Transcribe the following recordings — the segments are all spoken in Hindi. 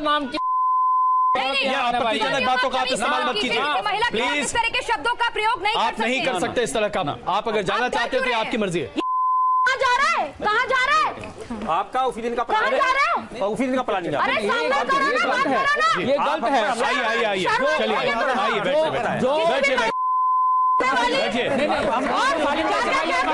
नाम की आपत्तिजनक बातों का आप इस्तेमाल मत कीजिए। महिला के खिलाफ प्लीज़ तरह के शब्दों का प्रयोग नहीं आप कर नहीं कर सकते? इस तरह का। आप अगर जाना चाहते हो तो? आपकी मर्ज़ी है। कहाँ जा रहा है? कहाँ जा रहा है? आपका उसी दिन का कहाँ प्लान जा रहा है? है उसी दिन का प्लानिंग है अरे सामने करो ना बात करो ना। ये गलत है। आइए आइए आइए। चलिए आइए तो। आइए बैठिए हूँ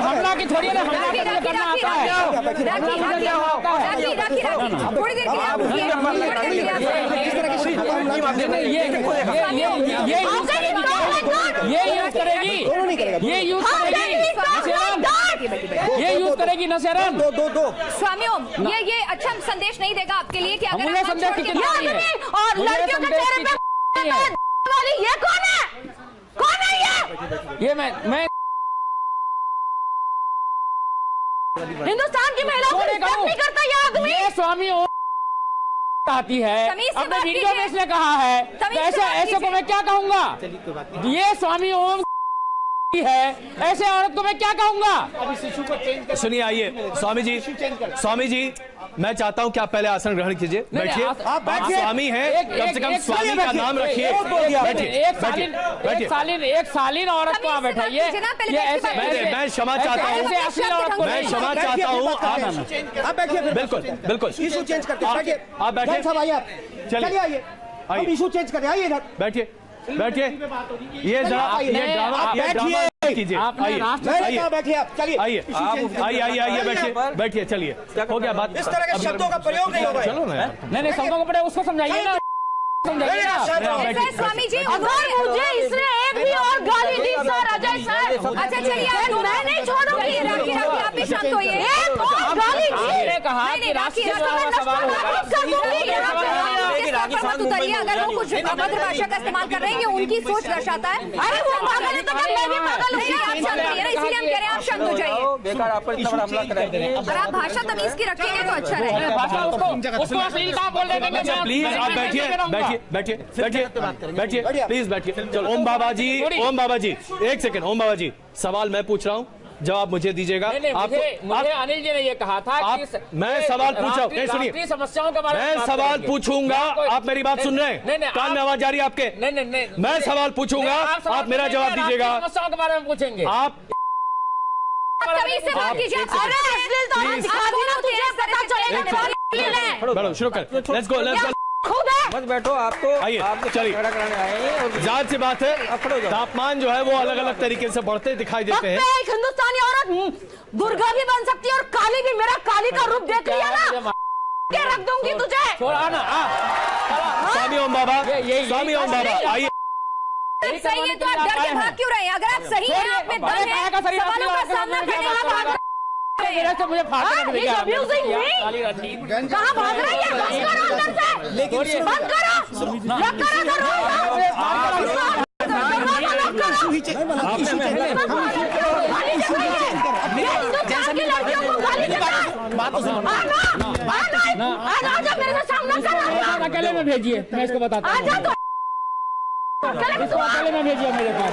हमला की थोड़ी ना हमला करना आता है राखी राखी राखी राखी राखी थोड़ी देर के लिए आप रुकिए थोड़ी देर के लिए आप नहीं, नहीं, ये ये ये ये यूज़ करेगी ये यूज़ करेगी ये यूज़ करेगी यूज़ दो दो दो स्वामियों ये ये अच्छा संदेश नहीं देगा आपके लिए कि अगर आप संदेश छोड़ के कितनी है? और लड़कियों के चेहरे पे वाली ये कौन है? कौन है ये? ये मैं मैं हिंदुस्तान की महिलाओं को रिस्पेक्ट नहीं करता ये आदमी। ये स्वामी ओम आती है अपने वीडियो में इसने कहा है। तो ऐसे ऐसे को मैं क्या कहूँगा? ये स्वामी ओम है। ऐसे औरत को मैं क्या कहूँगा? सुनिए आइए। स्वामी जी स्वामी जी मैं चाहता हूँ कि आप पहले आसन ग्रहण कीजिए। बैठिए। आप- स्वामी हैं कम से कम स्वामी का नाम रखिए। एक- बैठिए सालीन एक सालीन औरत को आप बैठाइए। मैं क्षमा चाहता हूँ। मैं क्षमा चाहता हूँ। आप बैठिए। बिल्कुल बिल्कुल। इशू चेंज करते हैं। आप- बैठिए। चलिए। आइए। आइए। इशू चेंज करें आइए बैठिए। बैठिए। ये बैठिए। कीजिए। आइए। बैठिए आप चलिए। आइए आइए आइए आइए बैठिए। बैठिए चलिए। हो गया बात इस तरह के शब्दों का प्रयोग नहीं होगा चलो ना नहीं नहीं शब्दों को पड़े उसको समझाइए ना। समझाइए स्वामी जी अगर मुझे इसने एक भी और गाली दी सर अजय सर। अच्छा चलिए मैं नहीं छोड़ूँगी। राखी राखी आप भी शांत होइए एक और गाली आपने कहा कि राखी राष्ट्रीय सवाल होगा। नष्ट कर दूँगी ये सवाल नहीं है। मत उतरिए अगर वो कुछ अभद्र भाषा का इस्तेमाल कर रहे हैं ये उनकी सोच दर्शाता है। अरे वो पागल है तो क्या मैं भी पागल हूँ आप शांत रहिए ना इसीलिए हम कह रहे हैं आप शांत हो जाइए। बेकार आप पर इतना बड़ा हमला कराएँगे और आप भाषा तमीज की रखेंगे तो अच्छा रहेगा भाषा उसको उसको अश्लीलता बोल देंगे मैं- प्लीज़ आप बैठिए बैठिए बैठिए बैठिए बैठिए प्लीज़ बैठिए। ओम बाबा जी ओम बाबा जी एक सेकंड ओम बाबा जी सवाल मैं पूछ रहा हूँ। जवाब मुझे दीजिएगा नहीं नहीं आप मुझे मुझे अनिल जी ने ये कहा था आप- कि मैं सवाल पूछ हूँ। नहीं, सुनिए। समस्याओं के बारे में मैं सवाल पूछूँगा आप मेरी बात सुन रहे हैं नहीं कान में आवाज़ आ रही है आपके नहीं नहीं नहीं मैं सवाल पूछूँगा आप मेरा जवाब दीजिएगा समस्याओं के बारे में पूछेंगे आप तो है शुरू कर लेट्स गो लेट्स गो है मत बैठो आप तो आइए, आप तो चलिए। ज़ाहिर सी बात है हो। तापमान जो है वो अलग अलग तरीके से बढ़ते दिखाई देते हैं। एक हिंदुस्तानी औरत हम्म, दुर्गा भी बन सकती है और काली भी मेरा काली का रूप देख लिया ना। के रख दूँगी तुझे? छोड़ा ना स्वामी ओम बाबा स्वामी ओम बाबा आइए। सही है तो आप डर के भाग क्यों रहे हैं? अगर आप सही हैं आप में दम है सवालों का सामना करने भाग मेरे से मुझे फाड़ के he's abusing me. भाग रही है बंद करो अंदर से। लेकिन बंद करो। लॉक करो दरवाज़ा दरवाज़ा लॉक करो गाली दे रही ये हिंदुस्तान की लड़कियों को गाली देता बात तो सुनो। आना आना आना आजा मेरे से सामना कर अकेले में भेजिए मैं इसको बताता हूँ। आजा तो। अकेले में भेजिए मेरे पास।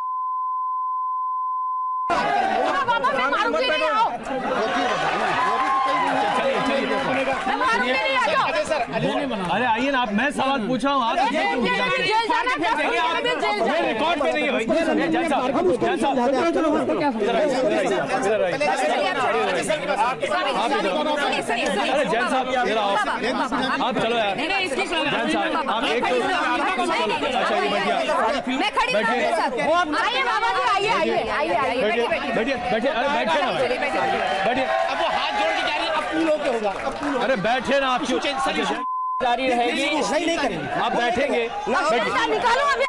बाबा मैं मारूँगी नहीं आओ मैं मारूँगी नहीं आ जाओ अरे आइए ना आप मैं सवाल पूछ रहा हूँ? आप रिकॉर्ड पे नहीं। अरे जैन साहब आप चलो यार। जैन साहब आप एक अच्छा बैठिए बैठिए। बैठिए बैठिए बैठिए। अब वो हाथ जोड़ के पूल होके होगा अब पूल अरे बैठे ना आप क्यों जारी रहेगी नहीं नहीं करेंगे आप बैठेंगे निकालो अभी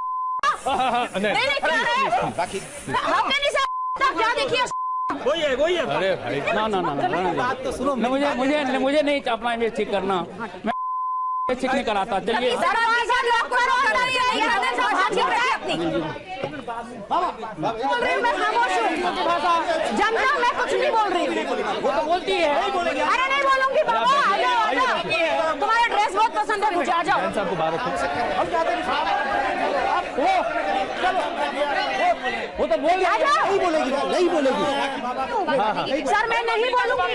नहीं नहीं नहीं क्या है बाकी हमने नहीं सब क्या देखिए वही है वही है अरे भाई ना ना ना ना बात तो सुनो मुझे मुझे मुझे नहीं अपना इमेज ठीक करना मैं ठीक नहीं कराता चलिए बोल रही हूँ मैं खामोश हूँ। जम जाओ मैं कुछ नहीं बोल रही। वो तो बोलती है अरे नहीं बोलूँगी बाबा आ जाओ आ जाओ। तुम्हारा ड्रेस बहुत पसंद है मुझे आ जाओ। जैन साहब को बाहर रखो वो चलो। बोल आ जाओ। नहीं बोलेगी नहीं बोलेगी। सर मैं नहीं बोलूँगी।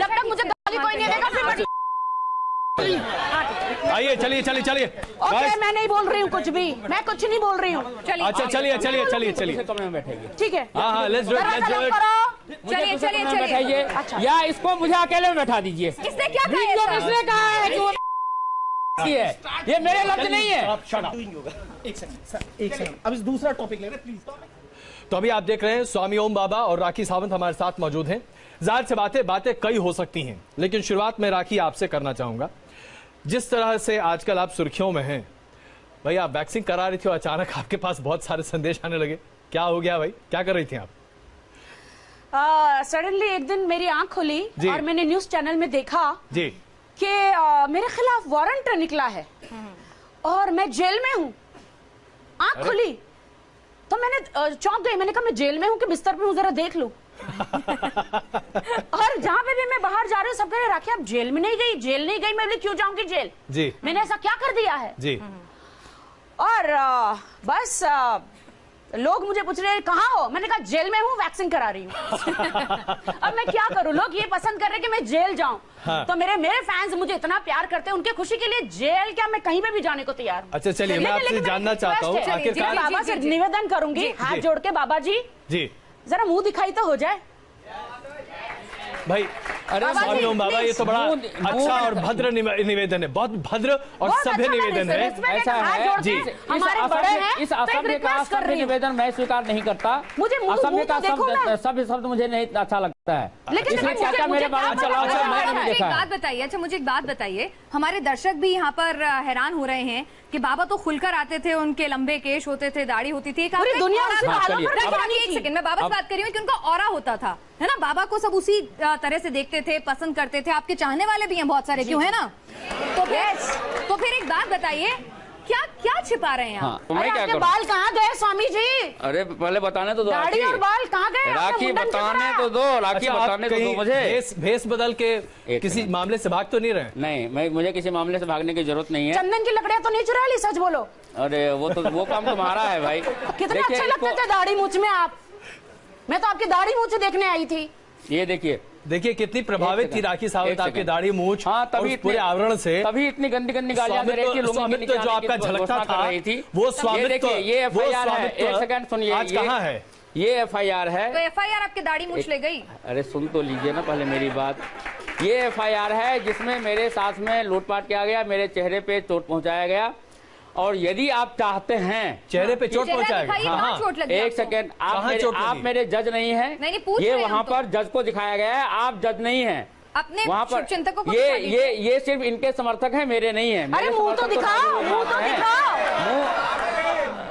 जब तक मुझे गाली कोई नहीं देगा फिर मैं आइए चलिए चलिए चलिए। ओके मैं नहीं बोल रही हूँ कुछ भी। मैं कुछ नहीं बोल रही हूँ। चलिए। अच्छा चलिए चलिए चलिए चलिए। कमरे में बैठेगी। ठीक है। हाँ हाँ let's do it let's do it चलिए चलिए, चलिए। बैठाइए। अच्छा। या इसको मुझे अकेले में बैठा दीजिए। किसने क्या कहा? किसने कहा है कि वो है? ये मेरे लफ्ज नहीं है। एक सेकंड सर एक सेकंड अब इस दूसरा टॉपिक ले रहे प्लीज़ तो अभी आप देख रहे हैं स्वामी ओम बाबा और राखी सावंत हमारे साथ मौजूद हैं। ज़ाहिर से बातें बातें कई हो सकती हैं लेकिन शुरुआत में राखी आपसे करना चाहूँगा। जिस तरह से आजकल आप सुर्खियों में हैं भाई आप वैक्सीन करा रही थी और अचानक आपके पास बहुत सारे संदेश आने लगे। क्या हो गया भाई? क्या कर रही थी आप? सडनली uh, एक दिन मेरी आँख खुली और मैंने न्यूज़ चैनल में देखा जी। कि अ, मेरे खिलाफ वारंट निकला है। और मैं जेल में हूँ। आँख खुली। तो मैंने चौंक गई। मैंने कहा मैं जेल में हूँ कि बिस्तर पे हूँ? जरा देख लूँ। और जहाँ पे भी मैं बाहर जा रही हूँ सब कह रहे राखी आप जेल में नहीं गई? जेल नहीं गई? मैं बोली क्यों जाऊँगी जेल? जी। मैंने ऐसा क्या कर दिया है? जी। और अ, बस अ, लोग मुझे पूछ रहे हैं कहाँ हो? मैंने कहा जेल में हूँ वैक्सीन करा रही हूँ। अब मैं क्या करूँ? लोग ये पसंद कर रहे हैं कि मैं जेल जाऊँ। हाँ। तो मेरे मेरे फैंस मुझे इतना प्यार करते हैं उनके खुशी के लिए जेल क्या मैं कहीं पे भी जाने को तैयार हूँ? अच्छा, चलिए, मैं आपसे जानना चाहता हूँ, बाबा से। निवेदन करूँगी हाथ जोड़ के बाबा जी। जी। जरा मुँह दिखाई तो हो जाए। भाई अरे ओम बाबा ये तो बड़ा अच्छा और भद्र निवेदन है। बहुत भद्र और सभ्य अच्छा निवेदन है। ऐसा है। जी। इस तो असभ्य का हूँ। निवेदन मैं स्वीकार नहीं करता। मुझे असभ्य का तो। सभ्य शब्द मुझे नहीं अच्छा लगता है। इसलिए क्या क्या मेरे अच्छा? मैंने भी एक बात बताइए मुझे एक बात बताइए। हमारे दर्शक भी यहाँ पर हैरान हो रहे हैं कि बाबा तो खुलकर आते थे उनके लंबे केश होते थे दाढ़ी होती थी। पूरी दुनिया एक सेकंड मैं बाबा से बात कर रही हूँ कि उनका और होता था है ना? बाबा को सब उसी तरह से देखते थे पसंद करते थे। आपके चाहने वाले भी हैं बहुत सारे क्यों है ना? तो फिर तो फिर एक बात बताइए क्या क्या छिपा रहे हैं हाँ आप तो मैं अरे क्या आपके करूँ? बाल कहाँ गए स्वामी जी? अरे पहले बताने तो दो दाढ़ी और बाल कहाँ गए? राखी बताने तो दो राखी अच्छा बताने तो दो मुझे। भेष भेष बदल के किसी मामले से भाग तो नहीं रहे? नहीं मैं मुझे किसी मामले से भागने की ज़रूरत नहीं है। चंदन की लकड़ियाँ तो नहीं चुरा ली सच बोलो। अरे वो तो वो काम तुम्हारा है भाई। कितने अच्छे लगते थे दाढ़ी मूछ में आप। मैं तो आपकी दाढ़ी मूछ देखने आई थी। ये देखिए देखिए कितनी प्रभावित थी राखी सावंत आपकी दाढ़ी मूछ हाँ तभी पूरे आवरण से तभी इतनी गंदी गंदी गालियाँ दे रही थी स्वामित्व लुंगी स्वामित्व निकालने जो आपका झलकता कर था रही थी। वो ये स्वामित्व देखिए ये वो एफआईआर है एक सेकंड सुनिए आज कहाँ है? ये एफआईआर है। तो एफआईआर आपके दाढ़ी मूछ ले गई। अरे सुन तो लीजिए ना पहले मेरी बात। ये एफआईआर है जिसमें मेरे साथ में लूटपाट किया गया मेरे चेहरे पे चोट पहुँचाया गया। और यदि आप चाहते हैं चेहरे पे चोट पहुँचाए हाँ हाँ चोट एक सेकेंड आप मेरे आप मेरे जज नहीं है। नहीं, नहीं, ये वहाँ तो। पर जज को दिखाया गया है आप जज नहीं है। अपने वहाँ पर चिंतकों को ये ये ये सिर्फ़ इनके समर्थक हैं मेरे नहीं है। अरे मुँह तो दिखाओ मुँह तो दिखाओ।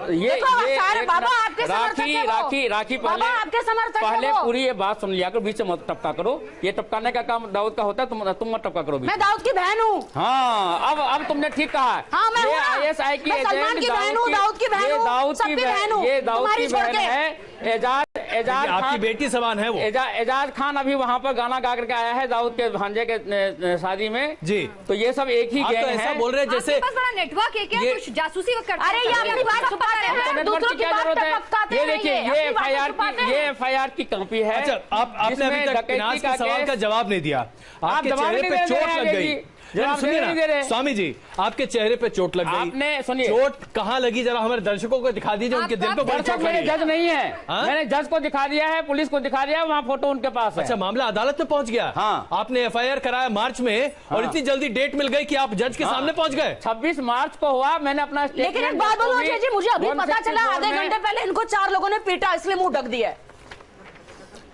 ये ये सारे बाबा आपके राखी राखी राखी पहले आपके पहले पूरी ये बात सुन लिया करो बीच से मत टपका करो। ये टपकाने का काम दाऊद का होता है तुम तुम मत टपका करो मैं दाऊद की बहन हूँ। हाँ अब अब तुमने ठीक कहा। हाँ, मैं ये हूँ ना। आईएसआई की एजेंट की बहन हूँ, दाऊद की बहन ये दाऊद की बहन ये दाऊद की बहन है। एजाज एजाज आपकी बेटी समान है वो। एजा, एजाज खान अभी वहाँ पर गाना गा करके आया है दाऊद के भांजे के शादी में। जी। तो ये सब एक ही आप तो गैंग है। बोल रहे जैसे आपके पास बड़ा नेटवर्क है क्या? जासूसी अरे ये हैं दूसरों की बात है ये देखिए एफआईआर की ये। एफआईआर की कॉपी है अच्छा आप आपने अभी तक का सवाल का जवाब नहीं दिया आपके चेहरे पे चोट लग गई। जरा सुनिए। स्वामी जी आपके चेहरे पे चोट लग गई आपने सुनिए चोट कहाँ लगी जरा हमारे दर्शकों को दिखा दीजिए उनके दिल पे बड़ी चोट मेरे लगी जज नहीं है हाँ? मैंने जज को दिखा दिया है पुलिस को दिखा दिया है वहाँ फ़ोटो उनके पास अच्छा मामला अदालत में पहुँच गया हाँ। आपने एफआईआर कराया मार्च में और हाँ। इतनी जल्दी डेट मिल गई की आप जज के। सामने पहुँच गए 26 मार्च को हुआ मैंने अपना लेकिन एक बात बोलो मुझे अभी पता चला आधे घंटे पहले इनको चार लोगों ने पीटा इसलिए मुँह ढक दिया है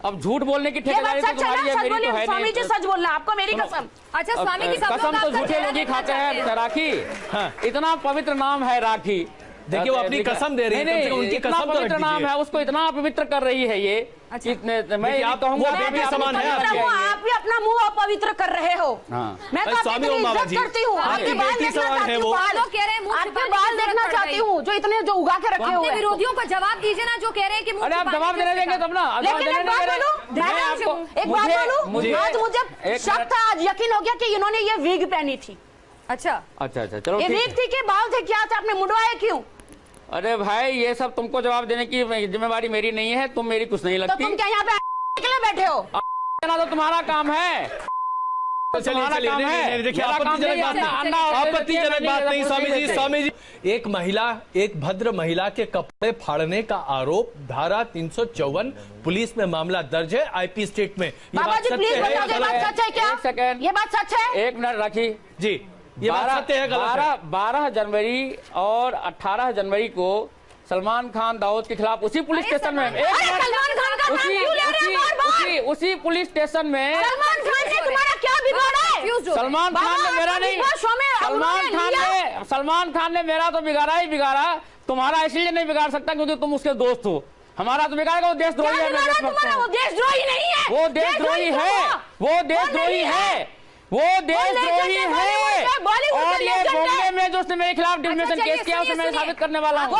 अब झूठ बोलने की ठेकेदारी तो तुम्हारी है मेरी तो है स्वामी जी सच बोल रहा आपको मेरी कसम। अच्छा स्वामी की कसम तो झूठे लोग ही खाते हैं राखी। हाँ। इतना पवित्र नाम है राखी। देखिए, वो अपनी कसम दे रही है, उनकी कसम तो पवित्र नाम है उसको इतना अपवित्र कर रही है ये अच्छा। इतने मैं ये आप- कहूँगा समान है। आप भी अपना मुँह अपवित्र कर रहे हो हाँ। मैं तो आपकी स्वामी इज़्ज़त करती हूँ आपके बाल देखना है चाहती वो। हूँ आप रहे मुँह आपके बाल देखना चाहती। हूँ जो इतने जो उगा के रखे हुए विरोधियों को जवाब दीजिए ना जो कह रहे हैं कि मुँह अरे आप जवाब देने देंगे तब ना जवाब एक देने बात बोलूँ रहे। मैं मैं आपको आपको एक बात बोलूँ मुझे आज मुझे शक था आज यकीन हो गया कि इन्होंने ये विग पहनी थी अच्छा अच्छा अच्छा चलो ये विग थी कि बाल थे क्या थे आपने मुंडवाए क्यों अरे भाई ये सब तुमको जवाब देने की जिम्मेवारी मेरी नहीं है तुम मेरी कुछ नहीं लगती तो लगती। तुम क्या यहाँ पे के लिए बैठे हो? ना तो तुम्हारा काम है। चलिए तुम्हारा चलिए काम नहीं, है। नहीं, नहीं, देखिए मेरा काम आपत्तिजनक नहीं बात है, नहीं। अंडा और आपत्तिजनक देते बात नहीं हैं, स्वामी जी देते। स्वामी जी एक महिला एक भद्र महिला के कपड़े फाड़ने का आरोप धारा 354 पुलिस में मामला दर्ज है आईपी स्टेट में। ये बाबा बात जी प्लीज़ बताओ ये बात सच है क्या? ये बात सच है? एक मिनट राखी। जी। ये बात सत्य है गलत है। बारह बारह जनवरी और अठारह जनवरी को सलमान खान दाऊद के खिलाफ उसी पुलिस स्टेशन में एक अरे मिनट। सलमान खान का नाम उसी क्यों ले रहे उसी उसी उसी पुलिस स्टेशन में सलमान खान ने तुम्हारा क्या बिगाड़ा Confused गए। सलमान खान ने मेरा नहीं सलमान खान ने सलमान खान ने मेरा तो बिगाड़ा ही बिगाड़ा। तुम्हारा इसलिए नहीं बिगाड़ सकता क्योंकि तुम उसके दोस्त हो। हमारा तो बिगाड़ेगा वो देशद्रोही है। वो देशद्रोही नहीं है। वो देशद्रोही है। वो देशद्रोही है। वो देशद्रोही है, है। और ये बॉम्बे में जो उसने मेरे खिलाफ डिफेमेशन केस किया उसे मैं। साबित करने वाला हूँ।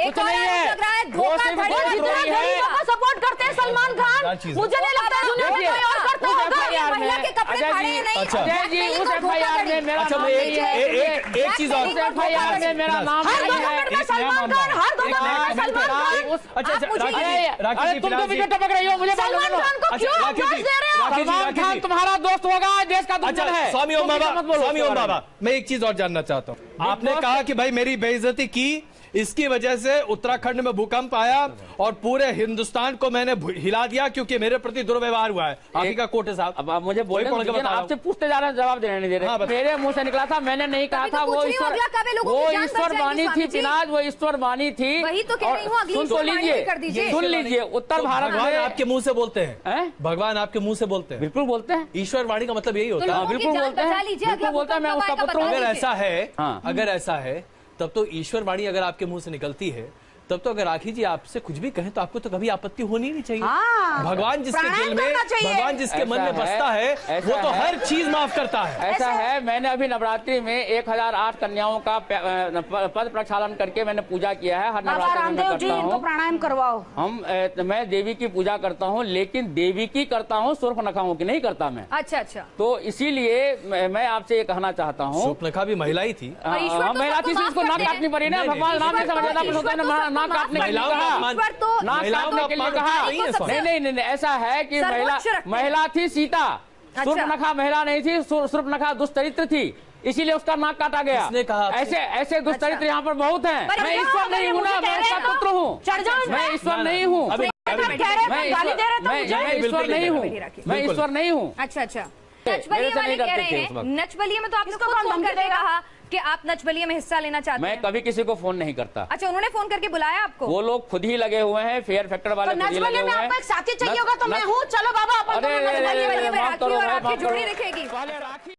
एक नहीं है। धोखा सपोर्ट करते हैं सलमान खान। मुझे नहीं लगता दुनिया में कोई और करता होगा। महिला के कपड़े फाड़े जी, नहीं अच्छा। अजय जी उस एफआईआर में मेरा अच्छा, एक- है। एक- एक- एक चीज़ और- एफआईआर में मेरा नाम हर दो नहीं है। मिनट में सलमान खान हर दो में सलमान खान। अच्छा अच्छा आप मुझे राखी अरे जी राखी अरे जी तुम तो फ़िलहाल टपक रही हो मुझे सलमान खान को अच्छा, क्यों राखी अवकाश जी, दे रहे हो? सलमान खान तुम्हारा दोस्त होगा देश का दुश्मन अच्छा है। स्वामी ओम बाबा स्वामी ओम बाबा मैं एक चीज़ और जानना चाहता हूँ। आपने कहा कि भाई मेरी बेइज्जती की इसकी वजह से उत्तराखंड में भूकंप आया और पूरे हिंदुस्तान को मैंने हिला दिया क्योंकि मेरे प्रति दुर्व्यवहार हुआ है। आप ही का कोर्ट है साहब। अब आप मुझे बोले पढ़ के बता रहा आपसे पूछते जा रहे हैं जवाब देने नहीं दे हाँ, रहे बता- मेरे मुँह से निकला था मैंने नहीं कहा तो था वो ईश्वर हो, वो ईश्वर वाणी थी स्वामी जी। पिनाज वो ईश्वर वाणी थी। वही तो कह रही हूँ, और अगली सुन तो लीजिए। सुन लीजिए उत्तर तो भारत भगवान में आपके मुँह से बोलते हैं। हैं? भगवान आपके मुँह से बोलते हैं। बिल्कुल बोलते हैं। ईश्वर वाणी का मतलब यही तो होता है बिल्कुल बोलते हैं। बिल्कुल बोलते हैं, मैं उसका पुत्र अगर ऐसा है हाँ। अगर ऐसा है तब तो ईश्वर वाणी अगर आपके मुँह से निकलती है तब तो अगर राखी जी आपसे कुछ भी कहें तो आपको तो कभी आपत्ति होनी नहीं चाहिए। हाँ। भगवान जिसके दिल में भगवान जिसके मन में है, बसता है ऐसा वो तो है। हर चीज़ माफ़ करता है। ऐसा है मैंने अभी नवरात्रि में एक हज़ार आठ कन्याओं का पद प्रक्षालन करके मैंने पूजा किया है। हर नवरात्रि में मैं रामदेव जी करता इनको प्राणायाम करवाओ। हम मैं देवी की पूजा करता हूँ लेकिन देवी की करता हूँ सुर्ख नखाओं की नहीं करता मैं। अच्छा अच्छा। तो इसीलिए मैं आपसे ये कहना चाहता हूँ। भी महिला ही थी। हाँ, हाँ, तो महिला थी हैं। काटनी पड़ी ना। भगवान नाम समझ तो- तो ना काटने के लिए कहा। तो महिलाओं का अपमान कहा। नहीं नहीं नहीं नहीं नहीं, ऐसा है कि महिला महिला थी सीता। अच्छा। सुर्पनखा महिला नहीं थी सुर- सुर्पनखा दुष्चरित्र थी। इसीलिए उसका नाक काटा गया। किसने कहा ऐसे ऐसे दुष्चरित्र अच्छा। यहाँ पर बहुत हैं। मैं ईश्वर नहीं हूँ ना मैं उसका हैं तो पुत्र हूँ। मैं ईश्वर नहीं हूँ। आप मैं तो ईश्वर- दे रहे तो मैं मुझे मैं बिल्कुल ईश्वर नहीं हूँ। मैं ईश्वर नहीं हूँ। अच्छा अच्छा। हैं। वक्त। में तो आपने किसको खुद कौन फ़ोन करके देगा? कहा कि आप नचबलिए में हिस्सा लेना चाहते मैं हैं? कभी किसी को फ़ोन नहीं करता। अच्छा उन्होंने फ़ोन करके बुलाया आपको? वो लोग खुद ही लगे हुए हैं फेयर फैक्टर वाले तो लगे में हुए हैं आपको एक साथी चाहिए होगा तो मैं हूँ। चलो बाबा अपन दोनों राखी और आपकी जोड़ी दिखेगी। राखी